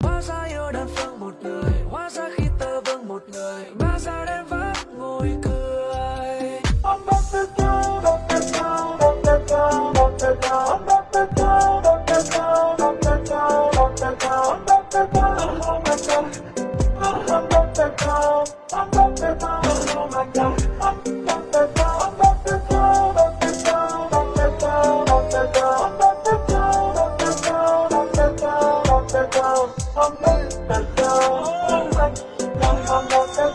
hóa ra yêu đơn phương một người hóa ra khi tơ vương một người ba giờ đêm vắt ngồi cười ôm bắp tay nhau bắp tay nhau bắp tay nhau bắp tay nhau ôm bắp tay nhau bắp tay nhau bắp tay nhau bắp tay nhau ôm bắp tay nhau không nên cần đâu không cần không cần đâu